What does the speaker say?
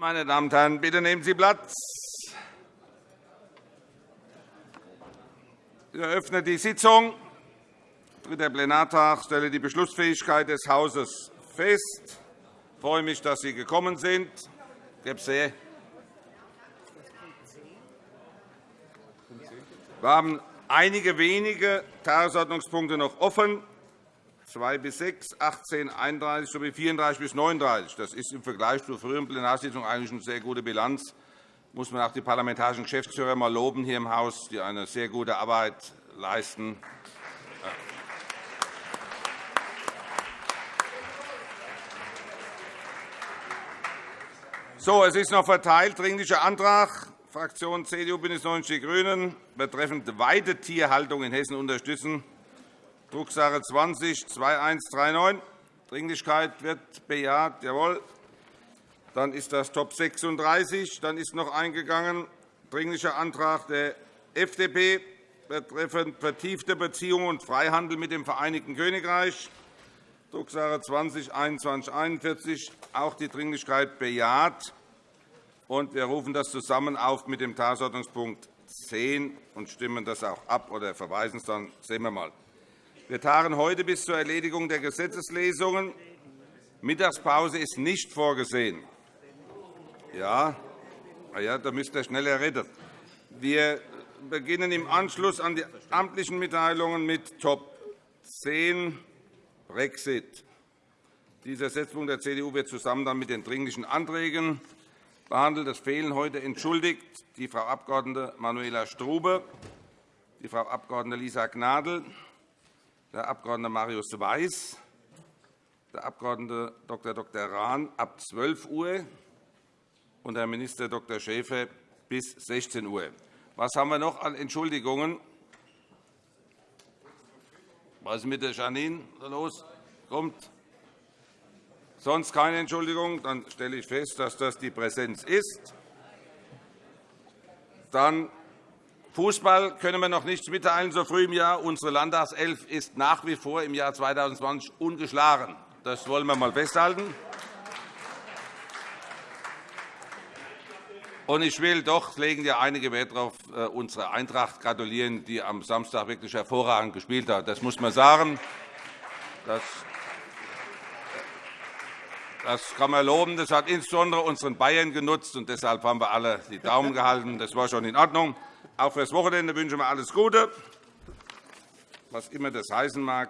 Meine Damen und Herren, bitte nehmen Sie Platz. Ich eröffne die Sitzung. Dritter Plenartag. Stelle die Beschlussfähigkeit des Hauses fest. Ich freue mich, dass Sie gekommen sind. Wir haben einige wenige Tagesordnungspunkte noch offen. 2 bis 6, 18, 31 sowie 34 bis 39. Das ist im Vergleich zur früheren Plenarsitzung eigentlich eine sehr gute Bilanz. Da muss man auch die parlamentarischen Geschäftsführer mal loben hier im Haus, die eine sehr gute Arbeit leisten. So, es ist noch verteilt Dringlicher Antrag Fraktion CDU, BÜNDNIS 90 die GRÜNEN betreffend Weidetierhaltung in Hessen unterstützen. Drucksache 20-2139. Dringlichkeit wird bejaht. Jawohl. Dann ist das Top 36. Dann ist noch eingegangen Dringlicher Antrag der FDP betreffend vertiefte Beziehungen und Freihandel mit dem Vereinigten Königreich. Drucksache 20-2141. Auch die Dringlichkeit bejaht. wir rufen das zusammen auf mit dem Tagesordnungspunkt 10 und stimmen das auch ab oder verweisen es dann. Sehen wir mal. Wir tagen heute bis zur Erledigung der Gesetzeslesungen. Mittagspause ist nicht vorgesehen. Ja, ja da müsst ihr schneller reden. Wir beginnen im Anschluss an die amtlichen Mitteilungen mit Top 10 Brexit. Dieser Setzpunkt der CDU wird zusammen dann mit den Dringlichen Anträgen behandelt. Es fehlen heute entschuldigt die Frau Abg. Manuela Strube, die Frau Abg. Lisa Gnadl, der Abg. Marius Weiß, der Abg. Dr. Dr. Rahn ab 12 Uhr und Herr Minister Dr. Schäfer bis 16 Uhr. Was haben wir noch an Entschuldigungen? Was ist mit der Janine los? Kommt. Sonst keine Entschuldigung. Dann stelle ich fest, dass das die Präsenz ist. Dann Fußball können wir noch nichts mitteilen, so früh im Jahr. Unsere Landtagself ist nach wie vor im Jahr 2020 ungeschlagen. Das wollen wir einmal festhalten. Ich will doch, legen ja einige Wert darauf, äh, unsere Eintracht gratulieren, die am Samstag wirklich hervorragend gespielt hat. Das muss man sagen. Das das kann man loben. Das hat insbesondere unseren Bayern genutzt, und deshalb haben wir alle die Daumen gehalten. Das war schon in Ordnung. Auch für das Wochenende wünschen wir alles Gute, was immer das heißen mag.